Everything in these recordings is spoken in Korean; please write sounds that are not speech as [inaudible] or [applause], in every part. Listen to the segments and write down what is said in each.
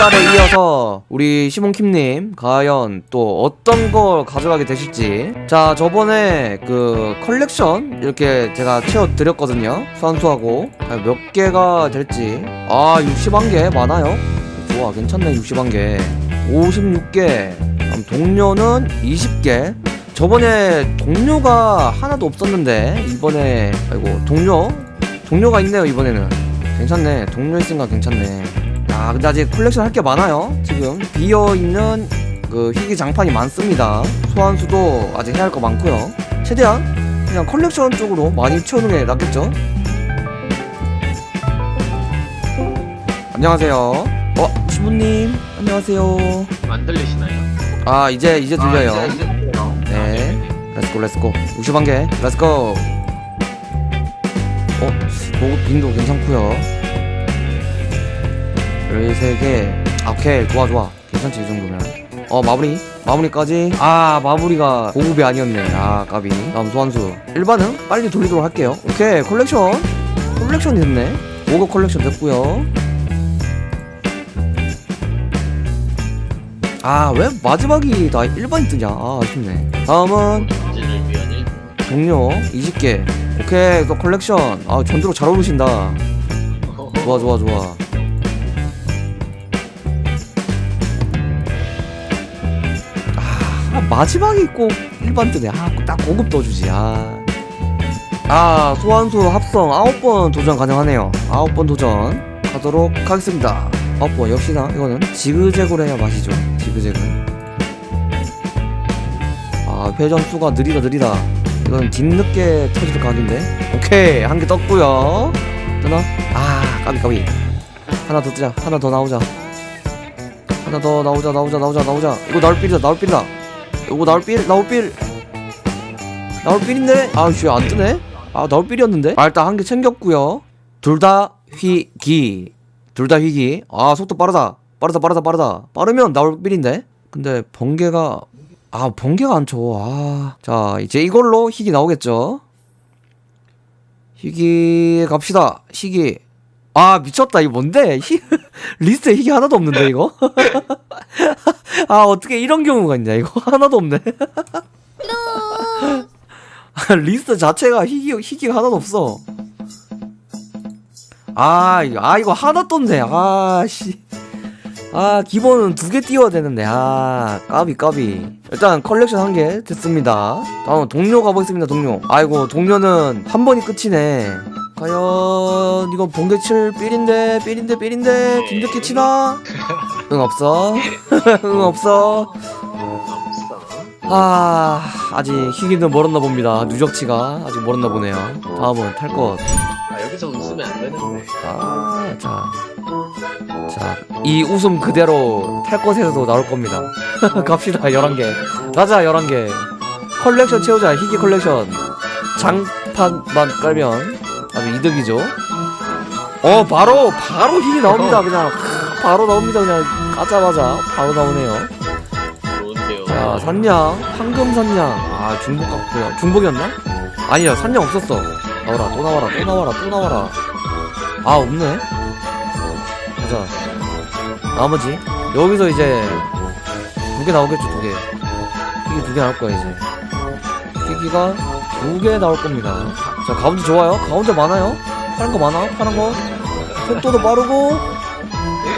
달에 이어서 우리 시몬킴님 과연 또 어떤 걸 가져가게 되실지. 자 저번에 그 컬렉션 이렇게 제가 채워드렸거든요. 수완수하고. 과연 몇 개가 될지. 아 61개 많아요. 좋아 괜찮네 61개. 56개. 다음 동료는 20개. 저번에 동료가 하나도 없었는데 이번에 아이고 동료? 동료가 있네요 이번에는. 괜찮네 동료 있으니까 괜찮네 아 근데 아직 컬렉션 할 게 많아요 지금. 비어있는 그 희귀 장판이 많습니다. 소환수도 아직 해야 할 거 많고요. 최대한 그냥 컬렉션 쪽으로 많이 채우는 게 낫겠죠? 안녕하세요. 어 시부님 안녕하세요. 안 들리시나요? 아 이제 이제 들려요. 아, 이제, 이제 들려요. 네. Let's go let's go 61개 let's go 어? 보급 빈도 괜찮고요 13개. 아, 오케이. 좋아 좋아. 괜찮지 이 정도면. 어 마무리? 마무리까지? 아 마무리가 보급이 아니었네. 아 까비. 다음 소환수. 일반은 빨리 돌리도록 할게요. 오케이. 컬렉션. 컬렉션이 됐네. 5급 컬렉션 됐고요. 아 왜 마지막이 다 일반이 뜨냐? 아 아쉽네. 다음은. 동료 20개. 오케이. 또 컬렉션. 아 전투로 잘 어울리신다. 좋아 좋아 좋아 마지막이 꼭 일반 뜨네. 아딱 고급 떠주지. 아. 아 소환수 합성 9번 도전 가능하네요. 9번 도전 가도록 하겠습니다. 9번 역시나 이거는 지그재그로 해야 맛이죠. 지그재그. 아 회전 수가 느리다 느리다. 이건 뒤늦게 터질 각인데. 오케이 한 개 떴고요. 뜨나? 아 까비 까비. 하나 더 뜨자. 하나 더 나오자. 하나 더 나오자 나오자 나오자 나오자. 이거 나올 필이다 나올 필이다 이거 나올 필 나올 필 나올 필인데 아씨 안 뜨네 아 나올 필이었는데 아 일단 한 개 챙겼고요 둘 다 희귀 둘 다 희귀 아 속도 빠르다 빠르다 빠르다 빠르다 빠르면 나올 필인데 근데 번개가 아 번개가 안 쳐. 아. 자 이제 이걸로 희귀 나오겠죠. 희귀 갑시다. 희귀. 아 미쳤다 이거 뭔데? 희... [laughs] 리스트에 희귀 하나도 없는데 이거? [laughs] 아 어떻게 이런 경우가 있냐 이거 [laughs] 하나도 없네. 아, 리스트 자체가 희귀 희귀가 하나도 없어. 아, 아 이거 하나 떴네. 아 씨. 아 기본은 두 개 띄워야 되는데 아 까비 까비 일단 컬렉션 한 개 됐습니다 다음 동료 가보겠습니다 동료 아이고 동료는 한 번이 끝이네 과연 이건 번개 칠 삘인데 삘인데 삘인데 김득기 치나? [laughs] 응 없어 응 없어 없어. 아 아직 희귀는 멀었나 봅니다 누적치가 아직 멀었나 보네요 다음은 탈것 아 여기서 웃으면 안 되는데. 아, 자. 자, 이 웃음 그대로 탈 것에서도 나올 겁니다. [laughs] 갑시다, 11개. 가자, 11개. 컬렉션 채우자, 희귀 컬렉션. 장판만 깔면 아주 이득이죠. 어, 바로, 바로 희귀 나옵니다, 그냥. 바로 나옵니다, 그냥. 까자마자. 바로 나오네요. 좋은데요. 자, 산양. 황금 산양. 아, 중복 같고요. 중복이었나? 아니야, 산양 없었어. 나와라, 또 나와라, 또 나와라, 또 나와라. 아, 없네. 가자. 나머지. 여기서 이제 두 개 나오겠죠, 두 개. 희귀 두개 나올 거야, 이제. 희귀가 두 개 나올 겁니다. 자, 가운데 좋아요. 가운데 많아요. 파란 거 많아, 파란 거. 속도도 빠르고.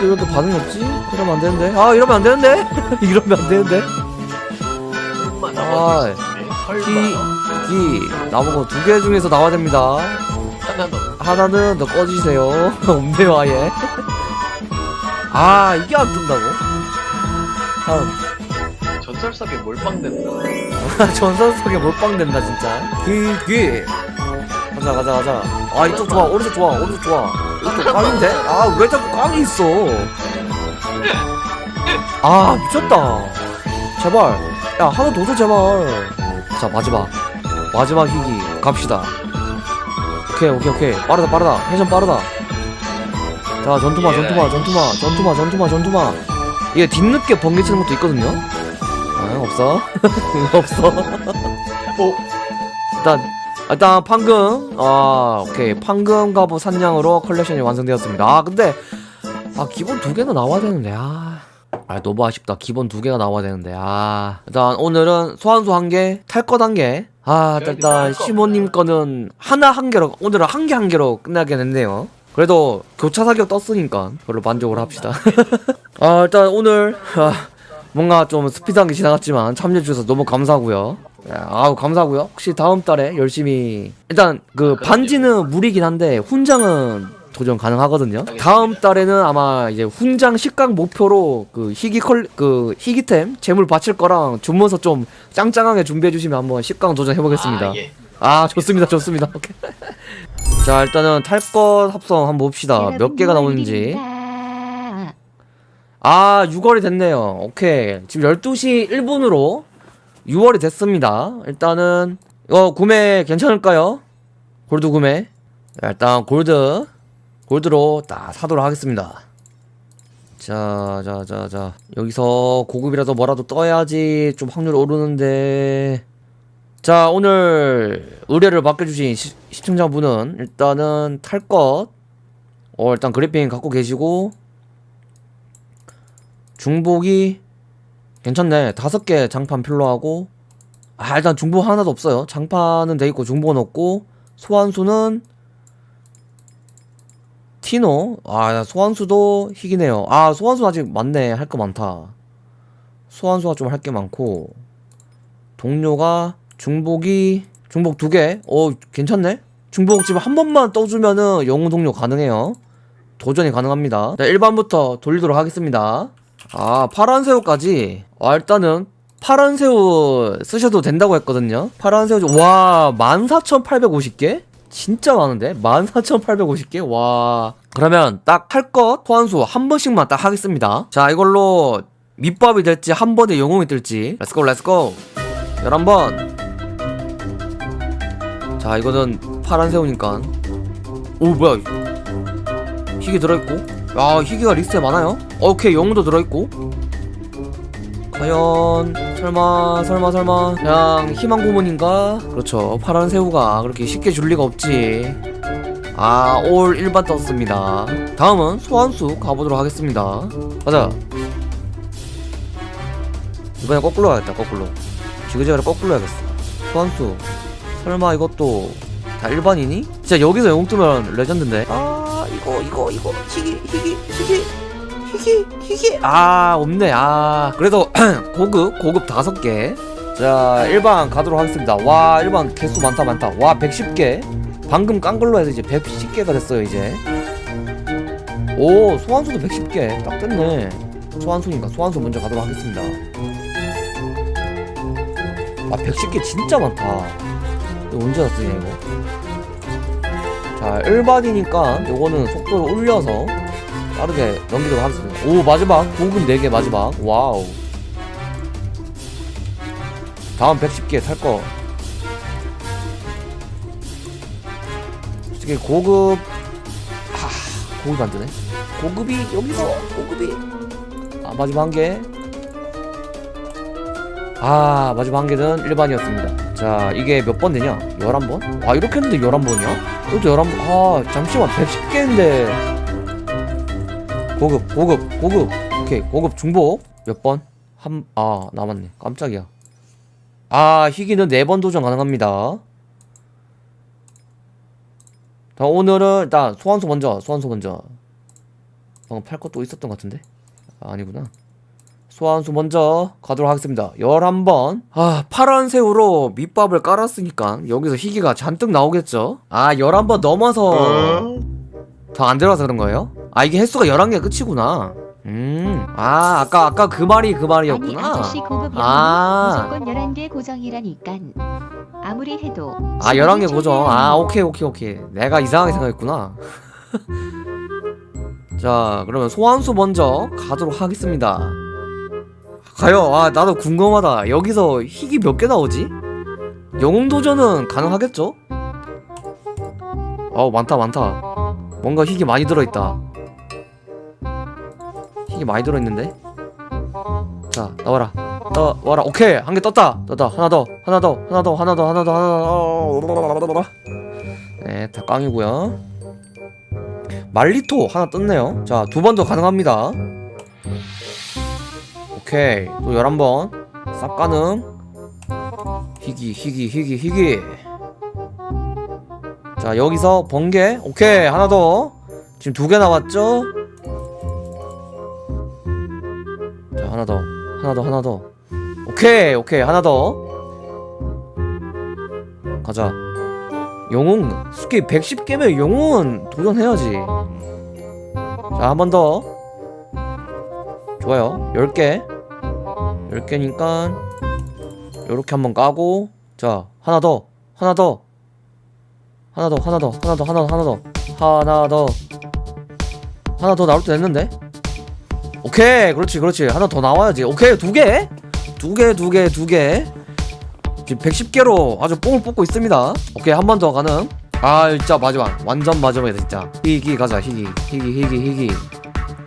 또 이렇게 반응이 없지? 이러면 안 되는데. 아, 이러면 안 되는데? [laughs] 이러면 안 되는데? 설마 아, 기, 기, 나보고 두개 중에서 나와야 됩니다. 하나 더. 하나는 너 꺼지세요. [laughs] 없네요, 아예. [laughs] 아, 이게 안 뜬다고? 다음. 전설석에 몰빵된다. 전선석에 몰빵된다, 진짜. 기, 기. 가자, 가자, 가자. 아, 이쪽 좋아, 오른쪽 좋아, 오른쪽 좋아. 이쪽 깡인데? 아, 왜 자꾸 깡이 있어? 아, 미쳤다. 제발. 야, 하나 더 줘, 제발. 자, 마지막. 마지막 희귀. 갑시다. 오케이, 오케이, 오케이. 빠르다, 빠르다. 회전 빠르다. 자, 전투마, 전투마, 전투마, 전투마, 전투마, 전투마. 이게 뒤늦게 번개 치는 것도 있거든요? 아, 없어. [laughs] 없어. 어? 일단, 일단, 판금. 아, 오케이. 판금 갑옷 산양으로 컬렉션이 완성되었습니다. 아, 근데, 아 기본 두 개는 나와야 되는데 아. 아 너무 아쉽다 기본 두 개가 나와야 되는데 아 일단 오늘은 소환수 한개 탈 것 한개 아 일단 시모님 거는 하나 한 개로 오늘은 한 개 한 개로 끝나게 됐네요 그래도 교차 사격 떴으니까 별로 만족을 합시다 [laughs] 아 일단 오늘 아, 뭔가 좀 스피드한 게 지나갔지만 참여해 주셔서 너무 감사하고요 야, 아우 감사하고요. 혹시 다음 달에 열심히 일단 그 반지는 무리긴 한데 훈장은 도전 가능하거든요. 다음 달에는 아마 이제 훈장 10강 목표로 그 희귀 컬 그 희귀템 재물 바칠 거랑 주문서 좀 짱짱하게 준비해 주시면 한번 10강 도전 해보겠습니다. 아, 예. 아 좋습니다 좋습니다. 오케이. [laughs] 자 일단은 탈 것 합성 한번 봅시다. 몇 개가 나오는지. 아 6월이 됐네요. 오케이. 지금 12시 1분으로 6월이 됐습니다. 일단은 이거 구매 괜찮을까요? 골드 구매? 자, 일단 골드 골드로 딱 사도록 하겠습니다. 자 자 자 자. 여기서 고급이라도 뭐라도 떠야지 좀 확률 오르는데. 자 오늘 의뢰를 맡겨주신 시, 시청자분은 일단은 탈 것. 어, 일단 그래핑 갖고 계시고. 중복이 괜찮네 다섯 개 장판 필요하고 아 일단 중복 하나도 없어요 장판은 돼있고 중복은 없고 소환수는 티노 아 소환수도 희귀네요 아 소환수 아직 많네 할 거 많다 소환수가 좀 할 게 많고 동료가 중복이 중복 두 개. 어 괜찮네. 중복 지금 한 번만 떠주면은 영웅 동료 가능해요. 도전이 가능합니다. 자, 1번부터 돌리도록 하겠습니다. 아 파란 새우까지. 아 일단은 파란 새우 쓰셔도 된다고 했거든요. 파란 새우 좀- 와 14,850개? 진짜 많은데? 14,850개? 와. 그러면 딱 탈 것 소환수 한 번씩만 딱 하겠습니다. 자, 이걸로 밑밥이 될지 한 번에 영웅이 뜰지. Let's go, let's go. 11번. 자, 이거는 파란 새우니까. 오, 뭐야. 희귀 들어있고. 야, 희귀가 리스트에 많아요. 오케이, 영웅도 들어있고. 과연 설마 설마 설마. 그냥 희망 고문인가? 그렇죠. 파란 새우가 그렇게 쉽게 줄 리가 없지. 아 all 일반 떴습니다. 다음은 소환수 가보도록 하겠습니다. 가자. 이번에 거꾸로 가야겠다 거꾸로. 지그재그를 거꾸로 해야겠어. 소환수. 설마 이것도 다 일반이니? 진짜 여기서 영웅 뜨면 레전드인데? 아 이거 이거 이거. 희귀 희귀 희귀 희귀 희귀. 아 없네. 아 그래도 [clears throat] 고급 고급 다섯 개자 일반 가도록 하겠습니다. 와 일반 개수 많다 많다. 와 110개. 방금 깐 걸로 해서 이제 110개가 됐어요 이제. 오 소환수도 110개. 딱 됐네. 소환수니까 소환수 먼저 가도록 하겠습니다. 아 110개 진짜 많다. 이거 언제 다 쓰냐 이거 자 일반이니까 요거는 속도를 올려서 빠르게 넘기도록 하겠습니다. 오 마지막. 고급 4개 마지막. 와우. 다음 110개 탈것. 솔직히 고급 하 고급 안되네. 고급이 여기서 고급이. 아 마지막 한개. 아 마지막 한 개는 일반이었습니다. 자 이게 몇 번 되냐? 11번? 아 이렇게 했는데 11번이야? 이것도 11번 아 잠시만. 110개인데. 고급 고급 고급. 오케이 고급 중복. 몇 번? 한 아 남았네. 깜짝이야. 아 희귀는 4번 도전 가능합니다. 자 오늘은 일단 소환수 먼저 소환수 먼저. 방금 팔 것도 있었던 것 같은데? 아, 아니구나 소환수 먼저 가도록 하겠습니다. 11번. 아 파란 새우로 밑밥을 깔았으니까 여기서 희귀가 잔뜩 나오겠죠? 아 11번 넘어서. 더 안 들어가서 그런 거예요? 아 이게 횟수가 11개 끝이구나. 음아 아까 아까 그 말이 그 아니 말이었구나. 아저씨 고급 영웅은 아. 무조건 11개 고정이라니깐. 아무리 해도 아 11개 고정. 아 오케이 오케이 오케이. 내가 이상하게 생각했구나. [laughs] 자 그러면 소환수 먼저 가도록 하겠습니다 가요 아 나도 궁금하다. 여기서 희귀 몇 개 나오지? 영웅 도전은 가능하겠죠? 아우 많다 많다. 뭔가 희귀 많이 들어있다. 희귀 많이 들어있는데? 자 나와라. 나와라. 오케이! 한 개 떴다! 떴다. 하나 더 하나 더 하나 더 하나 더 하나 더 하나 더. 네다 깡이고요. 말리토 하나 떴네요. 자 두 번 더 가능합니다 오케이. 또 11번. 싹 가능. 희귀 희귀 희귀 희귀. 자 여기서 번개. 오케이. 하나 더. 지금 두개 남았죠? 자 하나 더. 하나 더 하나 더. 오케이. 오케이. 하나 더. 가자. 영웅. 스키 110개면 영웅은 도전해야지. 자 한 번 더. 좋아요. 10개 10개니까 요렇게 한번 까고 자 하나 더 하나 더. 하나 더 하나 더 하나 더 하나 더 하나 더. 하나 더. 하나 더 나올 때 됐는데? 오케이 그렇지 그렇지. 하나 더 나와야지. 오케이 두 개? 두 개 두 개 두개. 지금 110개로 아주 뽕을 뽑고 있습니다. 오케이 한 번 더 가능. 아 진짜 마지막. 완전 마지막이다 진짜. 희귀 가자 희귀 희귀 희귀 희귀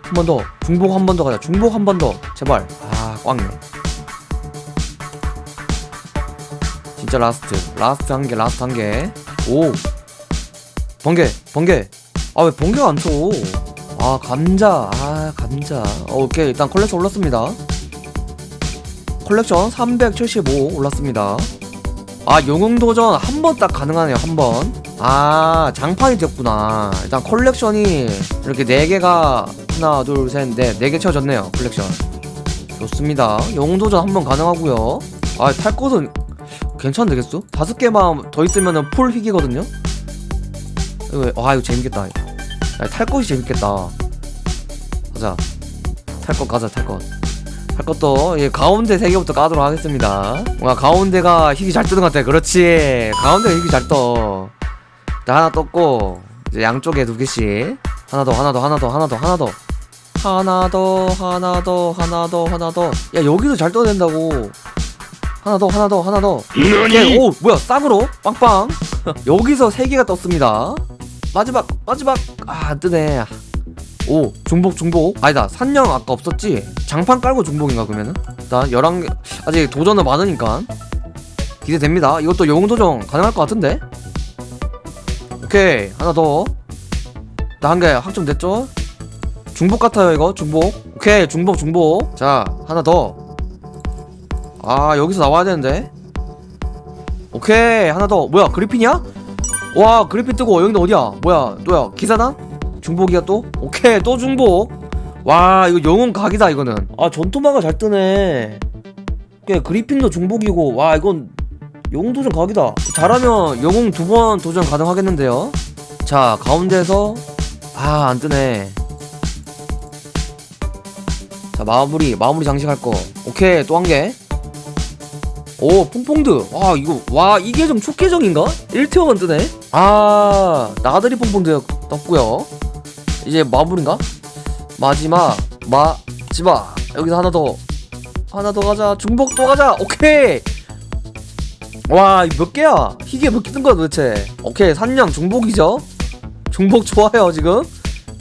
한 번 더. 중복 한 번 더 가자. 중복 한 번 더. 제발. 아 꽝네 진짜 라스트. 라스트 한 개 라스트 한 개 오. 번개 번개. 아 왜 번개가 안 쳐 아 감자. 아 감자. 어, 오케이 일단 컬렉션 올랐습니다. 컬렉션 375 올랐습니다. 아 영웅도전 한 번 딱 가능하네요 한 번 아 장판이 됐구나. 일단 컬렉션이 이렇게 4개가 하나 둘셋넷 4개 채워졌네요 컬렉션. 좋습니다. 영웅도전 한 번 가능하고요. 아 탈것은 괜찮은 되겠어? 다섯 개만 더 있으면은 full 희귀거든요? 이거, 와, 아, 이거 재밌겠다. 야, 탈 것이 재밌겠다. 가자. 탈 것 가자, 탈 것. 탈 것도, 예, 가운데 세 개부터 까도록 하겠습니다. 와, 가운데가 희귀 잘 뜨는 것 같아. 그렇지. 가운데가 희귀 잘 떠. 자, 하나 떴고, 이제 양쪽에 두 개씩. 하나 더, 하나 더, 하나 더, 하나 더, 하나 더. 하나 더, 하나 더, 하나 더, 하나 더. 야, 여기도 잘 떠야 된다고. 하나 더 하나 더 하나 더. 오케이. 오 뭐야 쌍으로? 빵빵. [laughs] 여기서 세 개가 떴습니다. 마지막 마지막. 아안 뜨네. 오 중복 중복. 아니다 산령 아까 없었지? 장판 깔고 중복인가 그러면은? 일단 11개. 아직 도전은 많으니까. 기대됩니다. 이것도 영웅 도전 가능할 것 같은데? 오케이 하나 더 나 한 개 확정됐죠? 중복 같아요 이거 중복. 오케이 중복 중복. 자 하나 더 아 여기서 나와야 되는데? 오케이 하나 더. 뭐야 그리핀이야? 와 그리핀 뜨고 여기는 어디야? 뭐야 또야 기사단? 중복이야 또? 오케이 또 중복. 와 이거 영웅 각이다 이거는. 아 전투마가 잘 뜨네. 오케이 그리핀도 중복이고. 와 이건 영웅 도전 각이다. 잘하면 영웅 두 번 도전 가능하겠는데요? 자 가운데에서 아 안뜨네. 자 마무리 마무리 장식할 거. 오케이 또 한 개 오 퐁퐁드. 와 이거 와 이게 좀 축계적인가? 1티어만 뜨네. 아 나들이 퐁퐁드 떴고요. 이제 마무리인가? 마지막 마지막 여기서 하나 더 하나 더 가자. 중복 또 가자. 오케이! 와몇 개야? 희귀 몇개 뜬 거야 도대체? 오케이 산냥 중복이죠? 중복 좋아요 지금?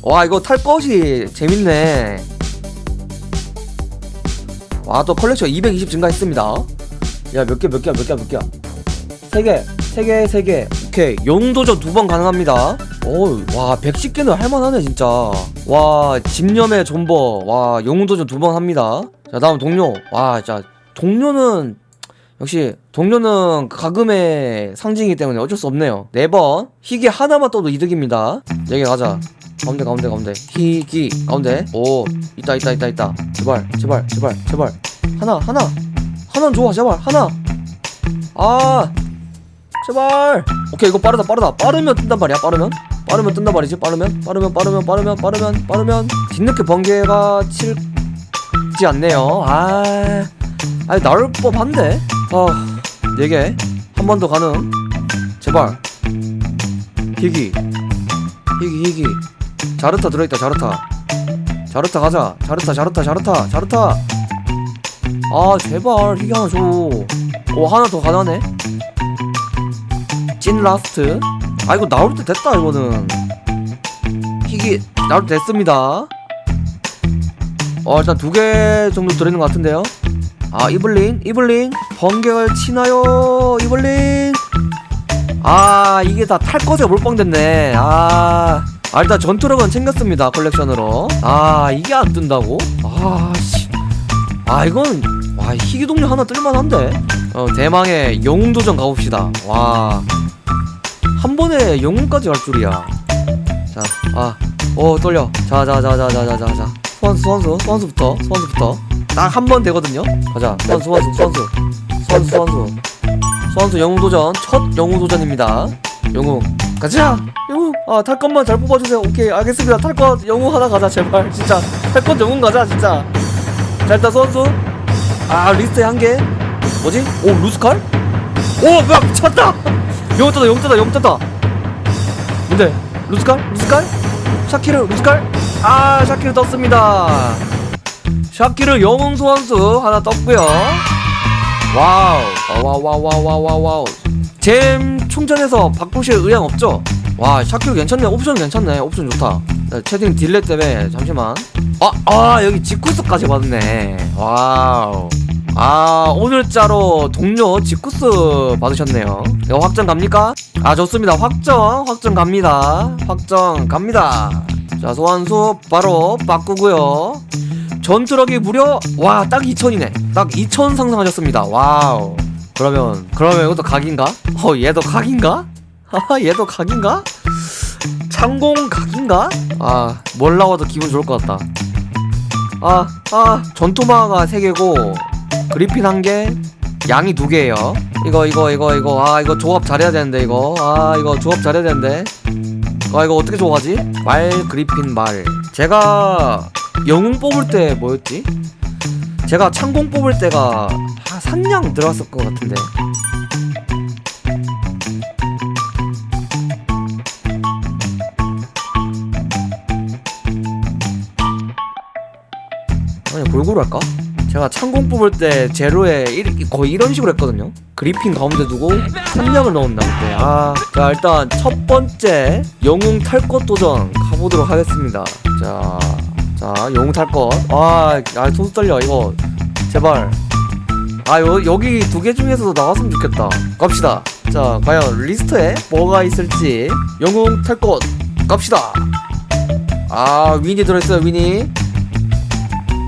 와 이거 탈 것이 재밌네. 와 또 컬렉션 220 증가했습니다 야 몇 개 몇 개야 몇 개야 몇 개야? 세개세 개 세개. 오케이. 영도전 두 번 가능합니다. 어와 110개는 할만하네 진짜. 와 집념의 존버. 와 영웅도전 두 번 합니다. 자 다음 동료. 와 진짜 동료는 역시 동료는 과금의 상징이기 때문에 어쩔 수 없네요. 네 번. 희귀 하나만 떠도 이득입니다. 여기 가자. 가운데 가운데 가운데. 희귀. 가운데. 오 있다 있다 있다 있다. 제발 제발 제발 제발. 하나 하나 하나는 좋아 제발 하나. 아 제발. 오케이 이거 빠르다 빠르다. 빠르면 뜬단 말이야 빠르면. 빠르면 뜬단 말이지 빠르면. 빠르면 빠르면 빠르면 빠르면 빠르면. 뒤늦게 번개가 칠지 않네요. 아 아니 나올 법한데? 아 4개 한 번 더 가능. 제발. 희귀. 희귀 희귀. 자르타 들어있다 자르타. 자르타 가자. 자르타 자르타 자르타 자르타 아 제발 희귀 하나 줘오 하나 더 가능하네 찐 last? 아 이거 나올 때 됐다 이거는. 희귀 나올 때 됐습니다. 어 일단 두 개 정도 들어있는 것 같은데요? 아 이블린 이블린. 번개를 치나요 이블린? 아 이게 다 탈 것에 몰빵됐네. 아, 아 일단 전투력은 챙겼습니다 컬렉션으로. 아 이게 안 뜬다고? 아씨 아 이건 와 희귀 동료 하나 뜰만한데? 어 대망의 영웅도전 가봅시다. 와. 한 번에 영웅까지 갈 줄이야. 자아어 떨려. 자자자자자자자자. 소환수 소환수 소환수부터 소환수부터. 딱 한 번 되거든요? 가자. 소환수 소환수 소환수. 소환수 소환수. 소환수 영웅도전 첫 영웅도전입니다. 영웅. 가자! 영웅! 아 탈것만 잘 뽑아주세요. 오케이 알겠습니다. 탈 것 영웅 하나 가자 제발. 진짜. 탈 것 영웅 가자 진짜 자 일단 선수 아 리스트에 한개 뭐지? 오 루스칼? 오 뭐야 미쳤다 떴다 영웅 떴다 뭔데? 루스칼? 루스칼? 샤키르 루스칼? 아 샤키르 떴습니다 샤키르 영웅 소환수 하나 떴고요 wow wow wow wow wow wow wow 잼 충전해서 바꾸실 의향 없죠? 와 샤키르 괜찮네 옵션 괜찮네 옵션 좋다 자, 채팅 delay 때문에 잠시만 아, 아 여기 직구스까지 받았네. Wow. 아 오늘자로 동료 직구스 받으셨네요. 이거 확정 갑니까? 아 좋습니다. 확정 확정 갑니다. 확정 갑니다. 자 소환수 바로 바꾸고요. 전투력이 무려 와 딱 2000이네. 딱2000 상승하셨습니다. Wow. 그러면 그러면 이것도 각인가? 어 얘도 각인가? 하하 얘도 각인가? 창공 각인가? 아 뭘 나와도 기분 좋을 것 같다 아, 아, 전투마가 3개고, 그리핀 1개, 양이 2개예요 이거, 이거, 이거, 이거, 아, 이거 조합 잘해야 되는데, 이거. 아, 이거 조합 잘해야 되는데. 아, 이거 어떻게 조합하지? 말, 그리핀, 말. 제가 영웅 뽑을 때 뭐였지? 제가 창공 뽑을 때가 한 산냥 들어갔을 것 같은데. 골고루 할까? 제가 창공 뽑을 때 제로에 일- 거의 이런 식으로 했거든요. 그리핀 가운데 두고 산냥을 넣었나 그때. 아, 자 일단 첫 번째 영웅 탈것 도전 가보도록 하겠습니다. 자, 자 영웅 탈것 아 아, 손 떨려 이거. 제발. 아 여, 여기 두 개 중에서도 나왔으면 좋겠다. 갑시다. 자 과연 리스트에 뭐가 있을지. 영웅 탈 것. 갑시다. 아 위니 들어있어요 위니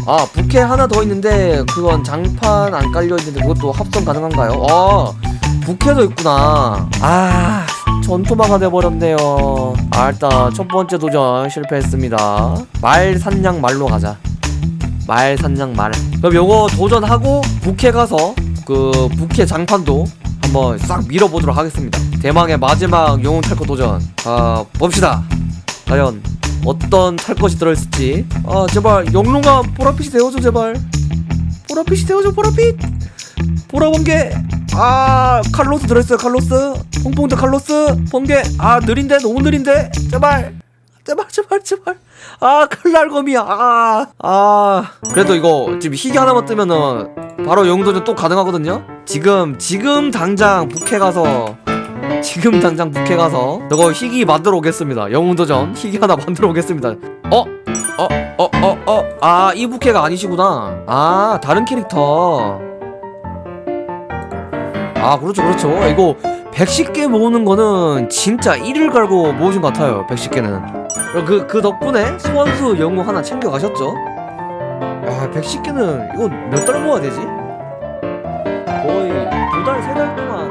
아 부캐 하나 더 있는데 그건 장판 안 깔려 있는데 그것도 합성 가능한가요? 아 부캐도 있구나. 아 전투마가 돼버렸네요. 아 일단 첫 번째 도전 실패했습니다. 말 산냥 말로 가자. 말 산냥 말. 그럼 요거 도전하고 부캐 가서 그 부캐 장판도 한번 싹 밀어보도록 하겠습니다. 대망의 마지막 영웅 탈거 도전. 아 봅시다. 과연 어떤 탈 것이 들어있을지. 아 제발 영롱아 보라빛이 되어줘 제발. 보라빛이 되어줘 보라빛. 보라번개 아 칼로스 들어있어요 칼로스. 퐁퐁드 칼로스. 번개 아 느린데? 너무 느린데? 제발. 제발 제발 제발. 아 칼날검이야. 아, 아. 그래도 이거 지금 희귀 하나만 뜨면은 바로 영도전 또 가능하거든요? 지금 지금 당장 북해 가서 지금 당장 북해 가서 저거 희귀 만들어 오겠습니다 영웅도전 희귀 하나 만들어 오겠습니다 어? 어? 어? 어? 어? 아 이 북해가 아니시구나 아 다른 캐릭터 아 그렇죠 그렇죠 이거 110개 모으는 거는 진짜 일을 갈고 모으신 것 같아요 110개는 그, 그 덕분에 소환수 영웅 하나 챙겨 가셨죠 야 110개는 이거 몇 달 모아야 되지? 거의 두 달 세 달 동안